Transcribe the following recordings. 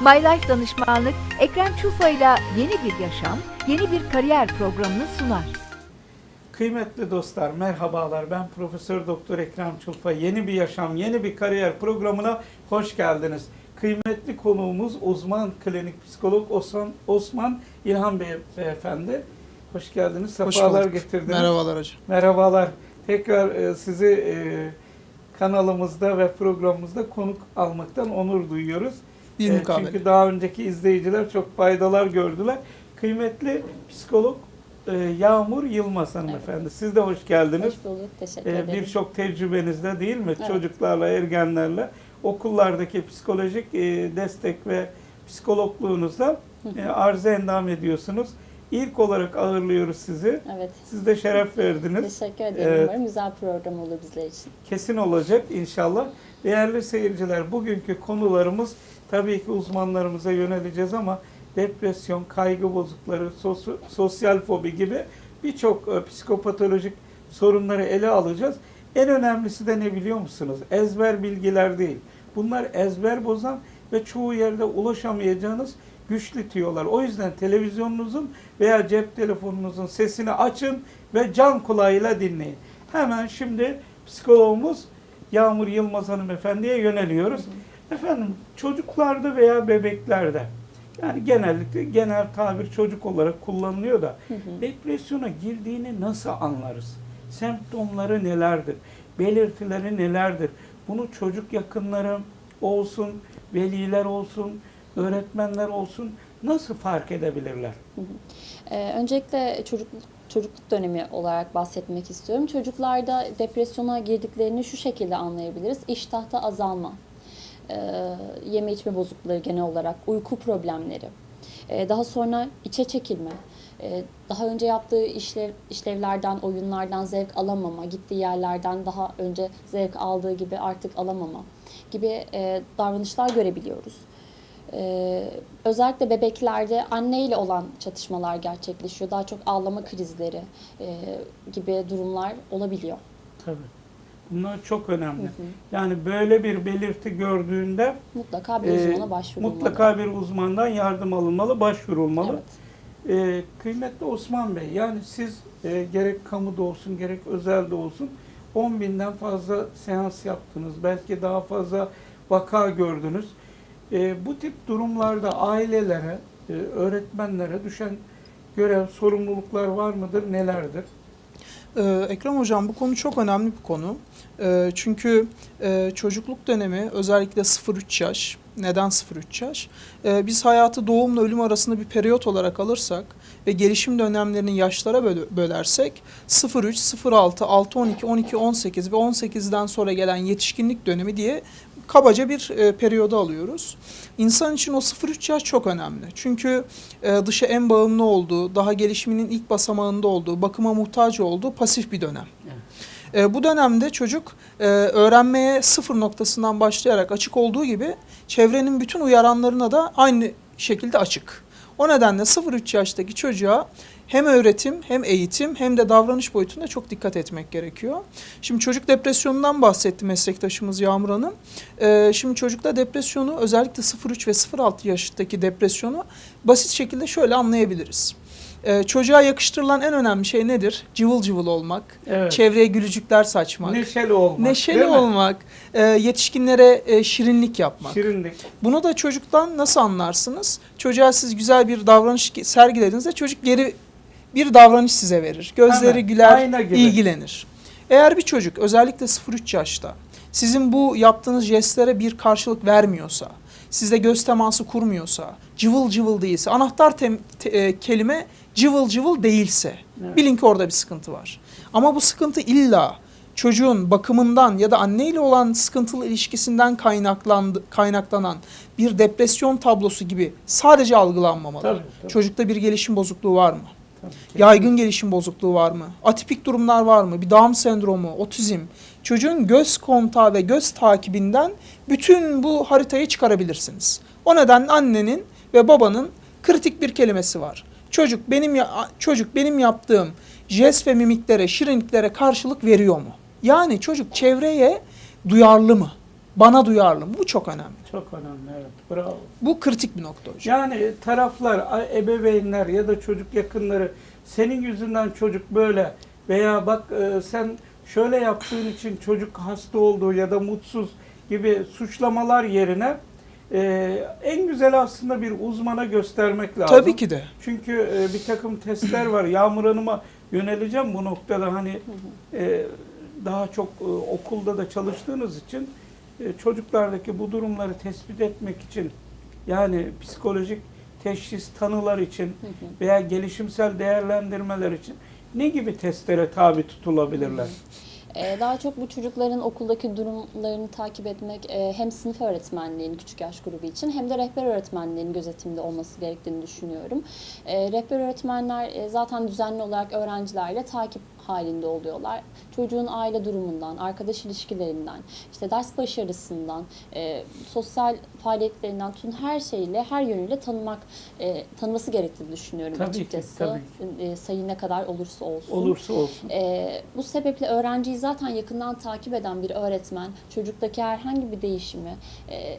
My Life Danışmanlık, Ekrem Çufa ile yeni bir yaşam, yeni bir kariyer programını sunar. Kıymetli dostlar merhabalar ben Profesör Doktor Ekrem Çulfa. Yeni bir yaşam, yeni bir kariyer programına hoş geldiniz. Kıymetli konuğumuz uzman klinik psikolog Osman, Osman İlhan Bey, Beyefendi. Hoş geldiniz, Hoş sefalar bulduk. getirdiniz. Merhabalar hocam. Merhabalar. Tekrar e, sizi e, kanalımızda ve programımızda konuk almaktan onur duyuyoruz. Bir mukabele. Çünkü daha önceki izleyiciler çok faydalar gördüler. Kıymetli psikolog e, Yağmur Yılmaz hanımefendi. Siz de hoş geldiniz. Hoş bulduk. Teşekkür E, ederim. Birçok tecrübenizde değil mi? Evet. Çocuklarla, ergenlerle okullardaki psikolojik e, destek ve psikologluğunuzla e, arıza endam ediyorsunuz. İlk olarak ağırlıyoruz sizi. Evet. Siz de şeref verdiniz. Teşekkür ederim. Evet. Umarım güzel program olur bizler için. kesin olacak inşallah. Değerli seyirciler, bugünkü konularımız tabii ki uzmanlarımıza yöneleceğiz ama depresyon, kaygı bozukları, sos- sosyal fobi gibi birçok e, psikopatolojik sorunları ele alacağız. En önemlisi de ne biliyor musunuz? Ezber bilgiler değil. Bunlar ezber bozan ve çoğu yerde ulaşamayacağınız güçlü tüyolar. O yüzden televizyonunuzun veya cep telefonunuzun sesini açın ve can kulağıyla dinleyin. Hemen şimdi psikologumuz Yağmur Yılmaz hanımefendiye yöneliyoruz. Efendim çocuklarda veya bebeklerde yani genellikle genel tabir çocuk olarak kullanılıyor da depresyona girdiğini nasıl anlarız? Semptomları nelerdir? Belirtileri nelerdir? Bunu çocuk yakınları olsun, veliler olsun, öğretmenler olsun nasıl fark edebilirler? Ee, öncelikle çocukluk çocukluk dönemi olarak bahsetmek istiyorum. Çocuklarda depresyona girdiklerini şu şekilde anlayabiliriz. İştahta azalma, yeme içme bozuklukları genel olarak, uyku problemleri, e, daha sonra içe çekilme, e, daha önce yaptığı işlev, işlevlerden, oyunlardan zevk alamama, gittiği yerlerden daha önce zevk aldığı gibi artık alamama gibi e, davranışlar görebiliyoruz. Ee, özellikle bebeklerde anneyle olan çatışmalar gerçekleşiyor. Daha çok ağlama krizleri e, gibi durumlar olabiliyor. Tabii. Bunlar çok önemli. Yani böyle bir belirti gördüğünde Mutlaka bir e, uzmana başvurulmalı. mutlaka bir uzmandan yardım alınmalı, başvurulmalı. Evet. E, kıymetli Osman Bey, yani siz e, gerek kamuda olsun, gerek özelde olsun 10 binden fazla seans yaptınız. Belki daha fazla vaka gördünüz. E, bu tip durumlarda ailelere, e, öğretmenlere düşen görev, sorumluluklar var mıdır, nelerdir? Ee, Ekrem Hocam bu konu çok önemli bir konu. Ee, çünkü e, çocukluk dönemi özellikle 0-3 yaş, neden 0-3 yaş? Ee, biz hayatı doğumla ölüm arasında bir periyot olarak alırsak ve gelişim dönemlerini yaşlara böl- bölersek 0-3, 0-6, 6-12, 12, 18 ve 18'den sonra gelen yetişkinlik dönemi diye kabaca bir e, periyoda alıyoruz. İnsan için o 0-3 yaş çok önemli. Çünkü e, dışa en bağımlı olduğu, daha gelişiminin ilk basamağında olduğu, bakıma muhtaç olduğu pasif bir dönem. E, bu dönemde çocuk e, öğrenmeye sıfır noktasından başlayarak açık olduğu gibi çevrenin bütün uyaranlarına da aynı şekilde açık. O nedenle 0-3 yaştaki çocuğa hem öğretim hem eğitim hem de davranış boyutunda çok dikkat etmek gerekiyor. Şimdi çocuk depresyonundan bahsetti meslektaşımız Yağmur Hanım. Ee, şimdi çocukta depresyonu özellikle 0-3 ve 0-6 yaştaki depresyonu basit şekilde şöyle anlayabiliriz. Ee, çocuğa yakıştırılan en önemli şey nedir? Cıvıl cıvıl olmak, Evet. çevreye gülücükler saçmak, Neşeli olmak. neşeli olmak, e, yetişkinlere e, şirinlik yapmak. Şirinlik. Bunu da çocuktan nasıl anlarsınız? Çocuğa siz güzel bir davranış sergilediğinizde çocuk geri bir davranış size verir. Gözleri Hemen, güler, ilgilenir. Eğer bir çocuk özellikle 0-3 yaşta sizin bu yaptığınız jestlere bir karşılık vermiyorsa, sizde göz teması kurmuyorsa, cıvıl cıvıl değilse, anahtar te- e, kelime cıvıl cıvıl değilse Evet. bilin ki orada bir sıkıntı var. Ama bu sıkıntı illa çocuğun bakımından ya da anneyle olan sıkıntılı ilişkisinden kaynaklandı, kaynaklanan bir depresyon tablosu gibi sadece algılanmamalı. Tabii, tabii. Çocukta bir gelişim bozukluğu var mı? Tabii. Yaygın gelişim bozukluğu var mı? Atipik durumlar var mı? Bir Down sendromu, otizm. Çocuğun göz kontağı ve göz takibinden bütün bu haritayı çıkarabilirsiniz. O nedenle annenin ve babanın kritik bir kelimesi var. Çocuk benim ya- çocuk benim yaptığım jest ve mimiklere, şirinliklere karşılık veriyor mu? Yani çocuk çevreye duyarlı mı? Bana duyarlı mı? Bu çok önemli. Çok önemli evet. Bravo. Bu kritik bir nokta hocam. Yani taraflar, ebeveynler ya da çocuk yakınları senin yüzünden çocuk böyle veya bak e, sen şöyle yaptığın için çocuk hasta oldu ya da mutsuz gibi suçlamalar yerine e, en güzel aslında bir uzmana göstermek lazım. Tabii ki de. Çünkü e, bir takım testler var. Yağmur Hanım'a yöneleceğim bu noktada hani e, daha çok e, okulda da çalıştığınız için e, çocuklardaki bu durumları tespit etmek için yani psikolojik teşhis tanılar için veya gelişimsel değerlendirmeler için ne gibi testlere tabi tutulabilirler? Ee, Daha çok bu çocukların okuldaki durumlarını takip etmek e, hem sınıf öğretmenliğinin küçük yaş grubu için hem de rehber öğretmenliğinin gözetimde olması gerektiğini düşünüyorum. Ee, Rehber öğretmenler e, zaten düzenli olarak öğrencilerle takip halinde oluyorlar. Çocuğun aile durumundan, arkadaş ilişkilerinden, işte ders başarısından, e, sosyal faaliyetlerinden tutun her şeyle, her yönüyle tanımak, e, tanıması gerektiğini düşünüyorum Tabii ki, açıkçası. tabii E, sayı ne kadar olursa olsun. Olursa olsun. Ee, bu sebeple öğrenciyi zaten yakından takip eden bir öğretmen çocuktaki herhangi bir değişimi e,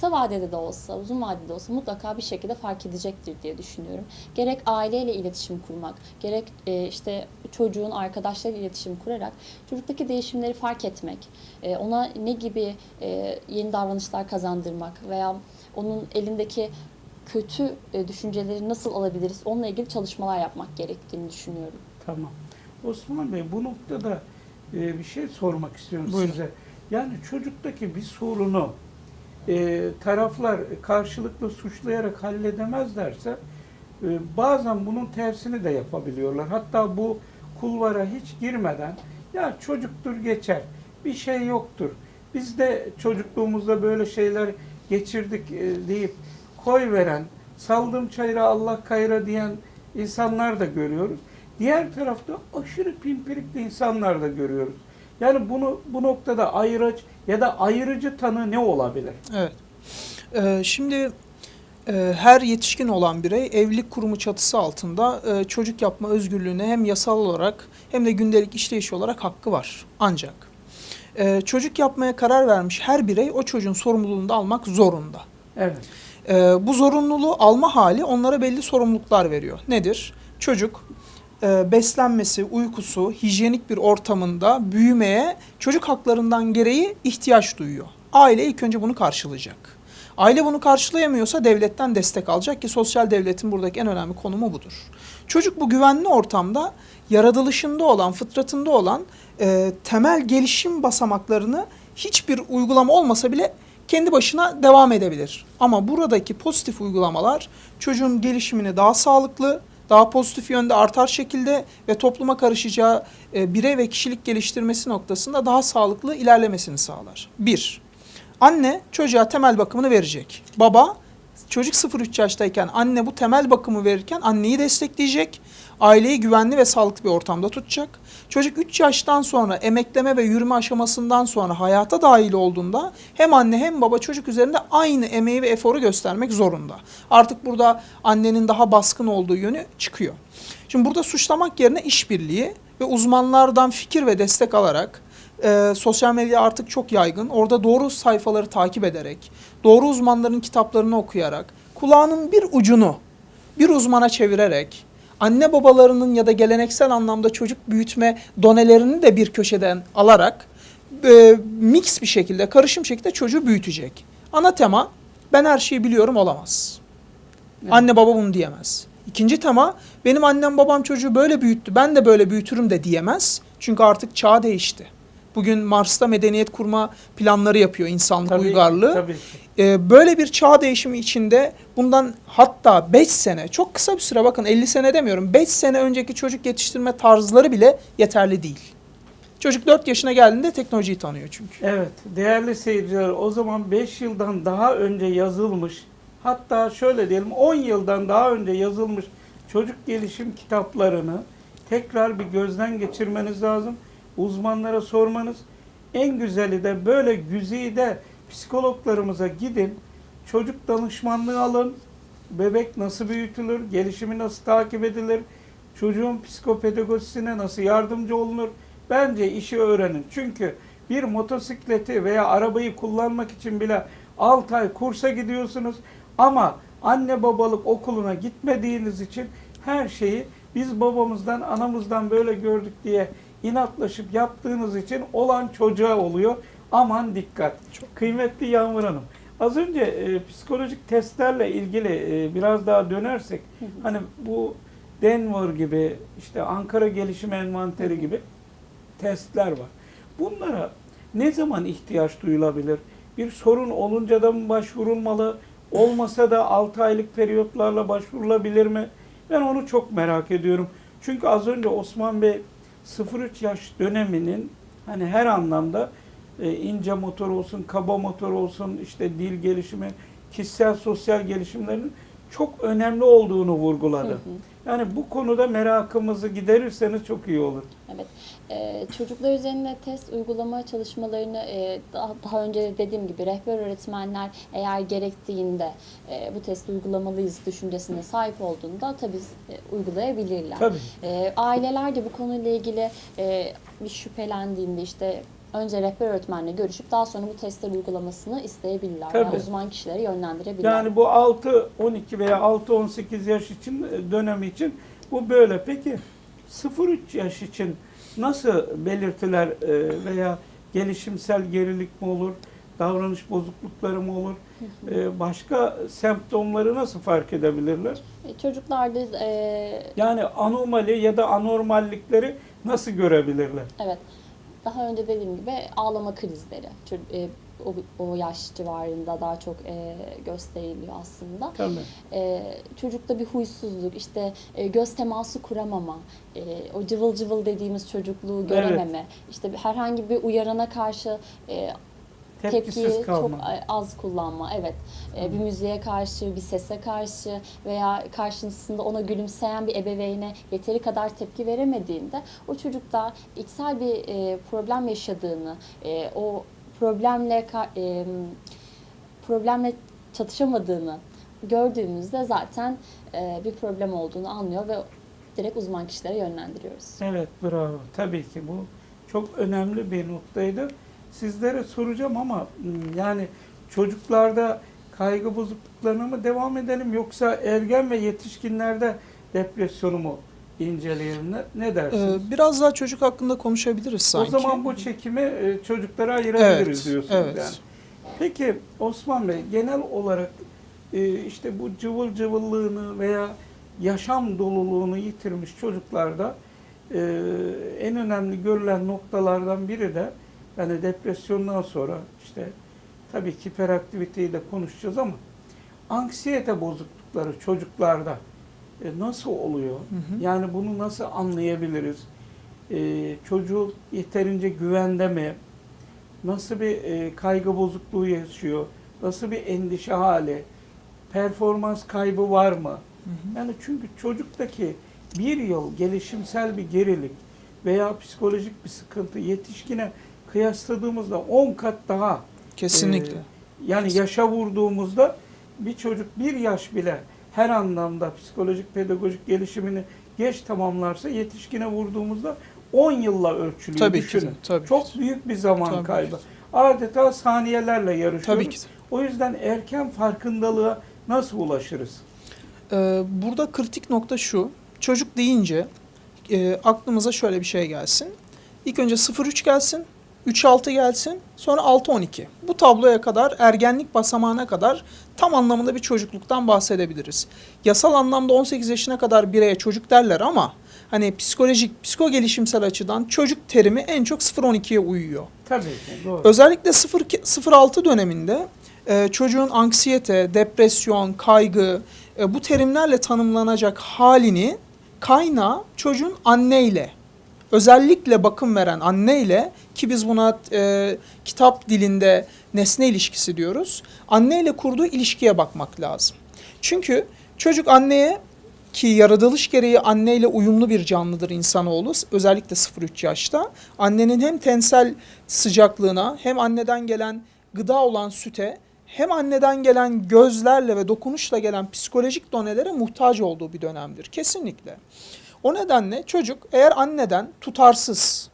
kısa vadede de olsa, uzun vadede de olsa mutlaka bir şekilde fark edecektir diye düşünüyorum. Gerek aileyle iletişim kurmak, gerek e, işte çocuğun arkadaşlarıyla iletişim kurarak çocuktaki değişimleri fark etmek, e, ona ne gibi e, yeni davranışlar kazandırmak veya onun elindeki kötü e, düşünceleri nasıl alabiliriz onunla ilgili çalışmalar yapmak gerektiğini düşünüyorum. Tamam. Osman Bey bu noktada e, bir şey sormak istiyorum Buyurun. size. Yani çocuktaki bir sorunu e, taraflar karşılıklı suçlayarak halledemezlerse e, bazen bunun tersini de yapabiliyorlar. Hatta bu kulvara hiç girmeden ya çocuktur geçer, bir şey yoktur. Biz de çocukluğumuzda böyle şeyler geçirdik e, deyip koy veren, saldım çayıra Allah kayra diyen insanlar da görüyoruz. Diğer tarafta aşırı pimpirikli insanlar da görüyoruz. Yani bunu bu noktada ayıraç ya da ayırıcı tanı ne olabilir? Evet. Ee, şimdi e, her yetişkin olan birey evlilik kurumu çatısı altında e, çocuk yapma özgürlüğüne hem yasal olarak hem de gündelik işleyiş olarak hakkı var. Ancak e, çocuk yapmaya karar vermiş her birey o çocuğun sorumluluğunu da almak zorunda. Evet. E, bu zorunluluğu alma hali onlara belli sorumluluklar veriyor. Nedir? Çocuk e, beslenmesi, uykusu, hijyenik bir ortamında büyümeye çocuk haklarından gereği ihtiyaç duyuyor. Aile ilk önce bunu karşılayacak. Aile bunu karşılayamıyorsa devletten destek alacak ki sosyal devletin buradaki en önemli konumu budur. Çocuk bu güvenli ortamda yaratılışında olan, fıtratında olan e, temel gelişim basamaklarını hiçbir uygulama olmasa bile kendi başına devam edebilir. Ama buradaki pozitif uygulamalar çocuğun gelişimini daha sağlıklı, daha pozitif yönde artar şekilde ve topluma karışacağı e, birey ve kişilik geliştirmesi noktasında daha sağlıklı ilerlemesini sağlar. Bir, anne çocuğa temel bakımını verecek. Baba çocuk 0-3 yaştayken anne bu temel bakımı verirken anneyi destekleyecek. Aileyi güvenli ve sağlıklı bir ortamda tutacak. Çocuk 3 yaştan sonra emekleme ve yürüme aşamasından sonra hayata dahil olduğunda hem anne hem baba çocuk üzerinde aynı emeği ve eforu göstermek zorunda. Artık burada annenin daha baskın olduğu yönü çıkıyor. Şimdi burada suçlamak yerine işbirliği ve uzmanlardan fikir ve destek alarak e, sosyal medya artık çok yaygın. Orada doğru sayfaları takip ederek, doğru uzmanların kitaplarını okuyarak, kulağının bir ucunu bir uzmana çevirerek, anne babalarının ya da geleneksel anlamda çocuk büyütme donelerini de bir köşeden alarak e, mix bir şekilde, karışım şekilde çocuğu büyütecek. Ana tema ben her şeyi biliyorum olamaz. Evet. Anne baba bunu diyemez. İkinci tema benim annem babam çocuğu böyle büyüttü ben de böyle büyütürüm de diyemez. Çünkü artık çağ değişti. Bugün Mars'ta medeniyet kurma planları yapıyor insanlık Tabii, uygarlığı. Tabii. Ee, böyle bir çağ değişimi içinde bundan hatta 5 sene çok kısa bir süre bakın 50 sene demiyorum 5 sene önceki çocuk yetiştirme tarzları bile yeterli değil. Çocuk 4 yaşına geldiğinde teknolojiyi tanıyor çünkü. Evet, değerli seyirciler o zaman 5 yıldan daha önce yazılmış, hatta şöyle diyelim 10 yıldan daha önce yazılmış çocuk gelişim kitaplarını tekrar bir gözden geçirmeniz lazım. Uzmanlara sormanız. En güzeli de böyle güzide psikologlarımıza gidin, çocuk danışmanlığı alın, bebek nasıl büyütülür, gelişimi nasıl takip edilir, çocuğun psikopedagojisine nasıl yardımcı olunur. Bence işi öğrenin. Çünkü bir motosikleti veya arabayı kullanmak için bile 6 ay kursa gidiyorsunuz ama anne babalık okuluna gitmediğiniz için her şeyi biz babamızdan anamızdan böyle gördük diye inatlaşıp yaptığınız için olan çocuğa oluyor. Aman dikkat. Kıymetli Yağmur Hanım. Az önce e, psikolojik testlerle ilgili e, biraz daha dönersek hani bu Denver gibi işte Ankara Gelişim Envanteri gibi testler var. Bunlara ne zaman ihtiyaç duyulabilir? Bir sorun olunca da mı başvurulmalı? Olmasa da 6 aylık periyotlarla başvurulabilir mi? Ben onu çok merak ediyorum. Çünkü az önce Osman Bey 0-3 yaş döneminin hani her anlamda e, ince motor olsun, kaba motor olsun, işte dil gelişimi, kişisel sosyal gelişimlerinin çok önemli olduğunu vurguladı. Hı hı. Yani bu konuda merakımızı giderirseniz çok iyi olur. Evet. Ee, çocuklar üzerinde test uygulama çalışmalarını e, daha, daha önce de dediğim gibi rehber öğretmenler eğer gerektiğinde e, bu testi uygulamalıyız düşüncesine sahip olduğunda tabii e, uygulayabilirler. Tabii. E, aileler de bu konuyla ilgili e, bir şüphelendiğinde işte önce rehber öğretmenle görüşüp daha sonra bu testler uygulamasını isteyebilirler. Tabii. Yani uzman kişileri yönlendirebilirler. Yani bu 6-12 veya 6-18 yaş için dönemi için bu böyle. Peki 0-3 yaş için nasıl belirtiler e, veya gelişimsel gerilik mi olur, davranış bozuklukları mı olur, e, başka semptomları nasıl fark edebilirler? E, Çocuklarda e, Yani anomali ya da anormallikleri nasıl görebilirler? Evet. Daha önce dediğim gibi ağlama krizleri e, o, o yaş civarında daha çok e, gösteriliyor aslında. Tabii. E, çocukta bir huysuzluk, işte e, göz teması kuramama, e, o cıvıl cıvıl dediğimiz çocukluğu görememe, işte bir- herhangi bir uyarana karşı e, Tepkisiz tepkiyi kalma. çok az kullanma. Evet. Ee, bir müziğe karşı, bir sese karşı veya karşısında ona gülümseyen bir ebeveyne yeteri kadar tepki veremediğinde o çocukta içsel bir e, problem yaşadığını, e, o problemle e, problemle çatışamadığını gördüğümüzde zaten e, bir problem olduğunu anlıyor ve direkt uzman kişilere yönlendiriyoruz. Evet bravo. Tabii ki bu çok önemli bir noktaydı. Sizlere soracağım ama hmm, yani çocuklarda kaygı bozukluklarına mı devam edelim yoksa ergen ve yetişkinlerde depresyonu mu inceleyelim? Ne, ne dersiniz? Ee, biraz daha çocuk hakkında konuşabiliriz sanki. O zaman bu çekimi e, çocuklara ayırabiliriz evet, diyorsunuz evet. yani. Peki Osman Bey genel olarak e, işte bu cıvıl cıvıllığını veya yaşam doluluğunu yitirmiş çocuklarda en önemli görülen noktalardan biri de yani depresyondan sonra işte tabii ki hiperaktiviteyi de konuşacağız ama anksiyete bozuklukları çocuklarda e, nasıl oluyor? Hı hı. Yani bunu nasıl anlayabiliriz? E, çocuk yeterince güvende mi? Nasıl bir e, kaygı bozukluğu yaşıyor? Nasıl bir endişe hali? Performans kaybı var mı? Hı hı. Yani çünkü çocuktaki bir yıl gelişimsel bir gerilik veya psikolojik bir sıkıntı yetişkine kıyasladığımızda 10 kat daha Kesinlikle. e, yani yaşa vurduğumuzda bir çocuk bir yaş bile her anlamda psikolojik pedagojik gelişimini geç tamamlarsa yetişkine vurduğumuzda 10 yılla ölçülüyor. tabii ki Düşünün. de. Tabii Çok ki büyük bir zaman Tabii kaybı. ki Adeta saniyelerle yarışıyoruz. Tabii ki de. O yüzden erken farkındalığa nasıl ulaşırız? Ee, burada kritik nokta şu. Çocuk deyince e, aklımıza şöyle bir şey gelsin. İlk önce 0-3 gelsin, 3-6 gelsin, sonra 6-12. Bu tabloya kadar, ergenlik basamağına kadar tam anlamında bir çocukluktan bahsedebiliriz. Yasal anlamda 18 yaşına kadar bireye çocuk derler ama hani psikolojik, psiko gelişimsel açıdan çocuk terimi en çok 0-12'ye uyuyor. Tabii ki doğru. Özellikle 0 0-6 döneminde e, çocuğun anksiyete, depresyon, kaygı e, bu terimlerle tanımlanacak halini kaynağı çocuğun anneyle özellikle bakım veren anneyle ki biz buna e, kitap dilinde nesne ilişkisi diyoruz. Anneyle kurduğu ilişkiye bakmak lazım. Çünkü çocuk anneye ki yaratılış gereği anneyle uyumlu bir canlıdır insanoğlu özellikle 0-3 yaşta. Annenin hem tensel sıcaklığına hem anneden gelen gıda olan süte hem anneden gelen gözlerle ve dokunuşla gelen psikolojik donelere muhtaç olduğu bir dönemdir. Kesinlikle. O nedenle çocuk eğer anneden tutarsız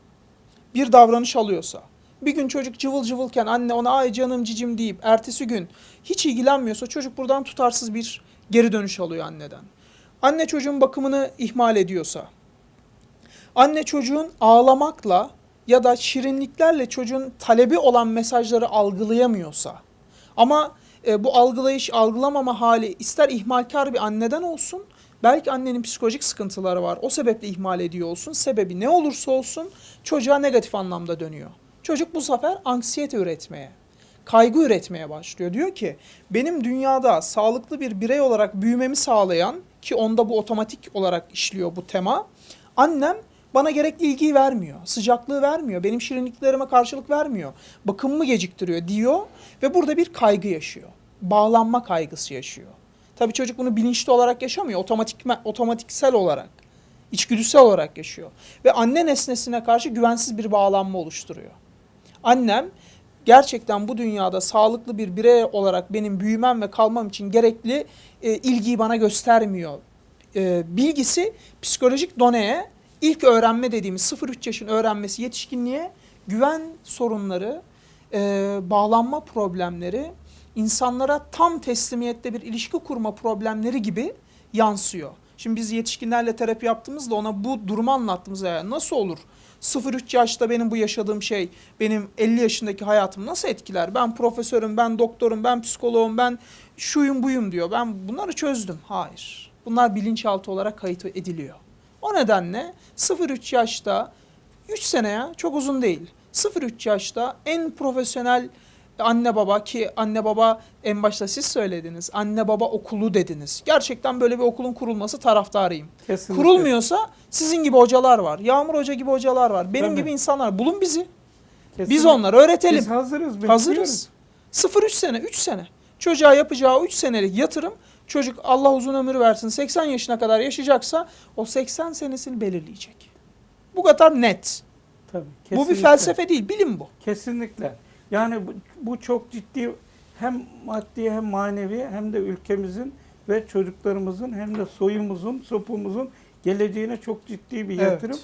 bir davranış alıyorsa Bir gün çocuk cıvıl cıvılken anne ona ay canım cicim deyip ertesi gün hiç ilgilenmiyorsa çocuk buradan tutarsız bir geri dönüş alıyor anneden. Anne çocuğun bakımını ihmal ediyorsa, anne çocuğun ağlamakla ya da şirinliklerle çocuğun talebi olan mesajları algılayamıyorsa ama e, bu algılayış, algılamama hali ister ihmalkar bir anneden olsun, belki annenin psikolojik sıkıntıları var, o sebeple ihmal ediyor olsun, sebebi ne olursa olsun çocuğa negatif anlamda dönüyor. Çocuk bu sefer anksiyete üretmeye, kaygı üretmeye başlıyor. Diyor ki benim dünyada sağlıklı bir birey olarak büyümemi sağlayan ki onda bu otomatik olarak işliyor bu tema. Annem bana gerekli ilgiyi vermiyor, sıcaklığı vermiyor, benim şirinliklerime karşılık vermiyor, bakımımı geciktiriyor diyor ve burada bir kaygı yaşıyor. Bağlanma kaygısı yaşıyor. Tabii çocuk bunu bilinçli olarak yaşamıyor, otomatik otomatiksel olarak, içgüdüsel olarak yaşıyor ve anne nesnesine karşı güvensiz bir bağlanma oluşturuyor. Annem gerçekten bu dünyada sağlıklı bir birey olarak benim büyümem ve kalmam için gerekli e, ilgiyi bana göstermiyor. E, bilgisi psikolojik doneye ilk öğrenme dediğimiz 0-3 yaşın öğrenmesi yetişkinliğe güven sorunları, e, bağlanma problemleri, insanlara tam teslimiyette bir ilişki kurma problemleri gibi yansıyor. Şimdi biz yetişkinlerle terapi yaptığımızda ona bu durumu anlattığımızda yani nasıl olur? 0-3 yaşta benim bu yaşadığım şey benim 50 yaşındaki hayatımı nasıl etkiler? Ben profesörüm, ben doktorum, ben psikoloğum, ben şuyum buyum diyor. Ben bunları çözdüm. Hayır. Bunlar bilinçaltı olarak kayıt ediliyor. O nedenle 0-3 yaşta 3 sene ya çok uzun değil. 0-3 yaşta en profesyonel anne baba ki anne baba en başta siz söylediniz. Anne baba okulu dediniz. Gerçekten böyle bir okulun kurulması taraftarıyım. Kesinlikle. Kurulmuyorsa sizin gibi hocalar var. Yağmur Hoca gibi hocalar var. Benim Tabii. gibi insanlar. Bulun bizi. Kesinlikle. Biz onları öğretelim. Biz hazırız. Hazırız. 0-3 sene, 3 sene. Çocuğa yapacağı 3 senelik yatırım çocuk Allah uzun ömür versin 80 yaşına kadar yaşayacaksa o 80 senesini belirleyecek. Bu kadar net. Tabii, Bu bir felsefe değil, bilim bu. Kesinlikle. Yani bu, bu çok ciddi hem maddi hem manevi hem de ülkemizin ve çocuklarımızın hem de soyumuzun, sopumuzun geleceğine çok ciddi bir Evet. yatırım.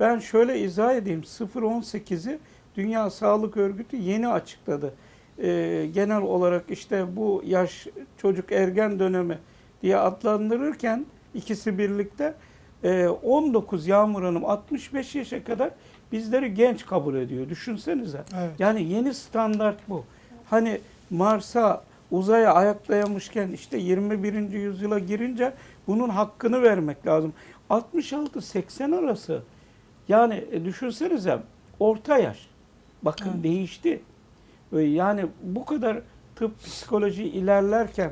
Ben şöyle izah edeyim. 0-18'i Dünya Sağlık Örgütü yeni açıkladı. Ee, genel olarak işte bu yaş çocuk ergen dönemi diye adlandırırken ikisi birlikte 19 Yağmur Hanım 65 yaşa kadar bizleri genç kabul ediyor. Düşünsenize. Evet. Yani yeni standart bu. Hani Mars'a uzaya ayaklayamışken işte 21. yüzyıla girince bunun hakkını vermek lazım. 66-80 arası yani e, düşünsenize orta yaş. Bakın Evet. değişti. Ve Yani bu kadar tıp psikoloji ilerlerken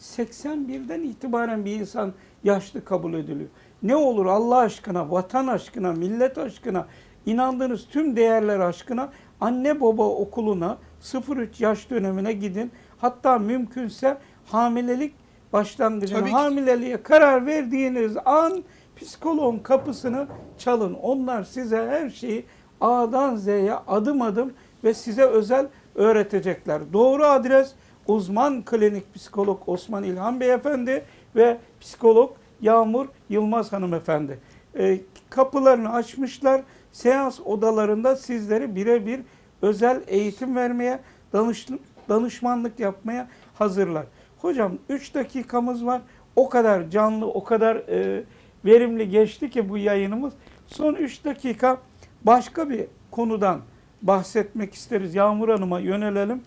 81'den itibaren bir insan yaşlı kabul ediliyor. Ne olur Allah aşkına, vatan aşkına, millet aşkına, inandığınız tüm değerler aşkına anne baba okuluna 0-3 yaş dönemine gidin. Hatta mümkünse hamilelik başlangıcına, hamileliğe karar verdiğiniz an psikoloğun kapısını çalın. Onlar size her şeyi A'dan Z'ye adım adım ve size özel öğretecekler. Doğru adres uzman klinik psikolog Osman İlhan Beyefendi ve psikolog Yağmur Yılmaz Hanımefendi. Ee, kapılarını açmışlar. Seans odalarında sizleri birebir özel eğitim vermeye, danış, danışmanlık yapmaya hazırlar. Hocam 3 dakikamız var. O kadar canlı, o kadar e, verimli geçti ki bu yayınımız. Son 3 dakika başka bir konudan bahsetmek isteriz. Yağmur Hanım'a yönelelim.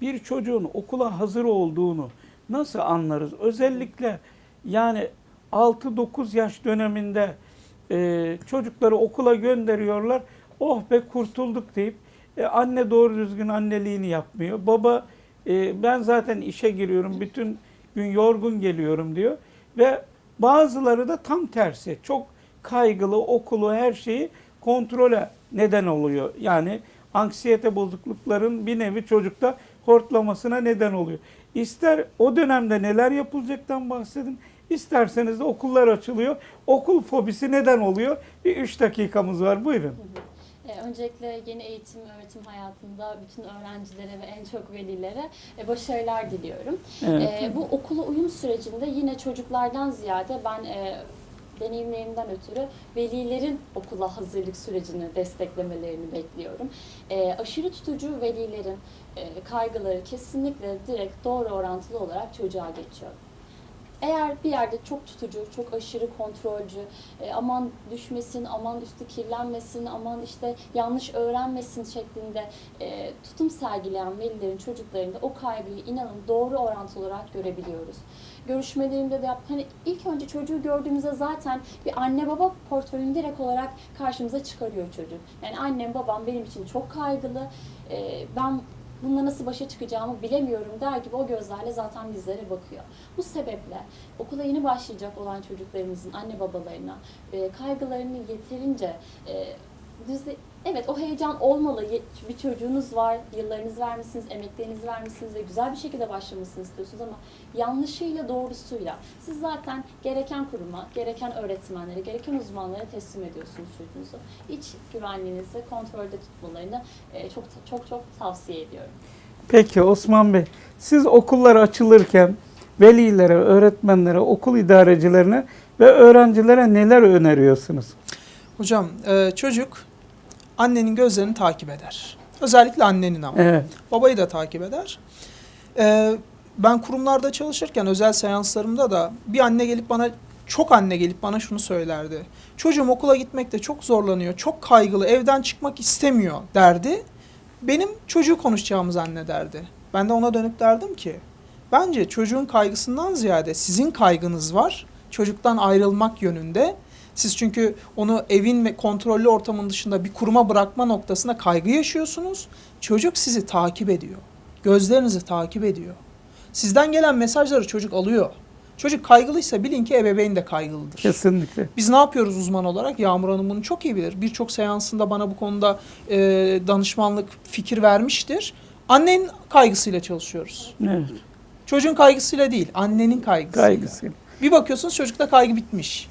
Bir çocuğun okula hazır olduğunu nasıl anlarız? Özellikle yani 6-9 yaş döneminde e, çocukları okula gönderiyorlar. Oh be kurtulduk deyip e, anne doğru düzgün anneliğini yapmıyor. Baba e, ben zaten işe giriyorum bütün gün yorgun geliyorum diyor. Ve bazıları da tam tersi. Çok kaygılı okulu her şeyi kontrole neden oluyor. Yani anksiyete bozuklukların bir nevi çocukta hortlamasına neden oluyor. İster o dönemde neler yapılacaktan bahsedin. İsterseniz de okullar açılıyor. Okul fobisi neden oluyor? Bir üç dakikamız var. Buyurun. E, Öncelikle yeni eğitim öğretim hayatında bütün öğrencilere ve en çok velilere e, başarılar diliyorum. Evet. E, bu okula uyum sürecinde yine çocuklardan ziyade ben deneyimlerimden ötürü velilerin okula hazırlık sürecini desteklemelerini bekliyorum. E, aşırı tutucu velilerin e, kaygıları kesinlikle direkt doğru orantılı olarak çocuğa geçiyor. Eğer bir yerde çok tutucu, çok aşırı kontrolcü, e, aman düşmesin, aman üstü kirlenmesin, aman işte yanlış öğrenmesin şeklinde e, tutum sergileyen velilerin çocuklarında o kaygıyı inanın doğru orantılı olarak görebiliyoruz. Görüşmelerimde de yap, hani ilk önce çocuğu gördüğümüzde zaten bir anne baba portföyünü direkt olarak karşımıza çıkarıyor çocuk. Yani annem babam benim için çok kaygılı, e, ben bununla nasıl başa çıkacağımı bilemiyorum der gibi o gözlerle zaten bizlere bakıyor. Bu sebeple okula yeni başlayacak olan çocuklarımızın anne babalarına e, kaygılarını yeterince e, düzle, evet o heyecan olmalı. Bir çocuğunuz var, yıllarınızı vermişsiniz, emeklerinizi vermişsiniz ve güzel bir şekilde başlamasını istiyorsunuz ama yanlışıyla doğrusuyla siz zaten gereken kuruma, gereken öğretmenlere, gereken uzmanlara teslim ediyorsunuz çocuğunuzu. İç güvenliğinizi kontrolde tutmalarını e, çok çok çok tavsiye ediyorum. Peki Osman Bey, siz okullar açılırken velilere, öğretmenlere, okul idarecilerine ve öğrencilere neler öneriyorsunuz? Hocam e, çocuk annenin gözlerini takip eder. Özellikle annenin ama. Evet. Babayı da takip eder. Ben kurumlarda çalışırken özel seanslarımda da bir anne gelip bana çok anne gelip bana şunu söylerdi. Çocuğum okula gitmekte çok zorlanıyor, çok kaygılı, evden çıkmak istemiyor derdi. Benim çocuğu konuşacağımı zannederdi. Ben de ona dönüp derdim ki bence çocuğun kaygısından ziyade sizin kaygınız var. Çocuktan ayrılmak yönünde. Siz çünkü onu evin ve kontrollü ortamın dışında bir kuruma bırakma noktasında kaygı yaşıyorsunuz. Çocuk sizi takip ediyor. Gözlerinizi takip ediyor. Sizden gelen mesajları çocuk alıyor. Çocuk kaygılıysa bilin ki ebeveyn de kaygılıdır. Kesinlikle. Biz ne yapıyoruz uzman olarak? Yağmur Hanım bunu çok iyi bilir. Birçok seansında bana bu konuda e, danışmanlık fikir vermiştir. Annenin kaygısıyla çalışıyoruz. Evet. Çocuğun kaygısıyla değil, annenin kaygısıyla. Kaygısı. Bir bakıyorsunuz çocukta kaygı bitmiş.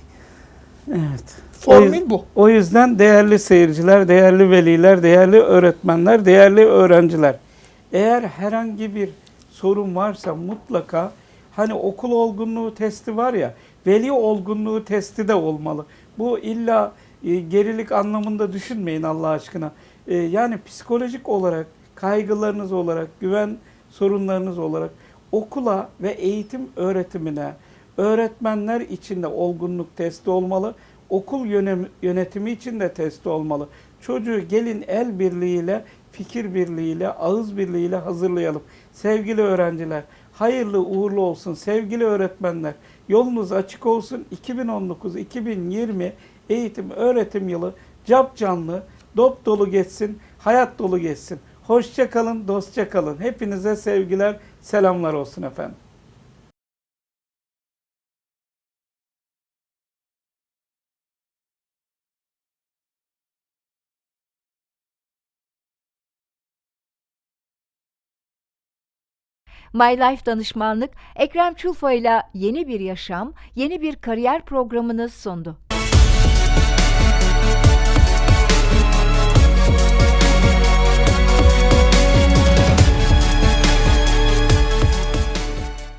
Evet. Formül bu. O yüzden değerli seyirciler, değerli veliler, değerli öğretmenler, değerli öğrenciler. Eğer herhangi bir sorun varsa mutlaka hani okul olgunluğu testi var ya, veli olgunluğu testi de olmalı. Bu illa e, gerilik anlamında düşünmeyin Allah aşkına. E, yani psikolojik olarak, kaygılarınız olarak, güven sorunlarınız olarak okula ve eğitim öğretimine, öğretmenler için de olgunluk testi olmalı. Okul yönetimi için de testi olmalı. Çocuğu gelin el birliğiyle, fikir birliğiyle, ağız birliğiyle hazırlayalım. Sevgili öğrenciler, hayırlı uğurlu olsun. Sevgili öğretmenler, yolunuz açık olsun. 2019-2020 eğitim öğretim yılı cap canlı, dop dolu geçsin, hayat dolu geçsin. Hoşça kalın, dostça kalın. Hepinize sevgiler, selamlar olsun efendim. My Life Danışmanlık Ekrem Çulfa ile yeni bir yaşam, yeni bir kariyer programını sundu.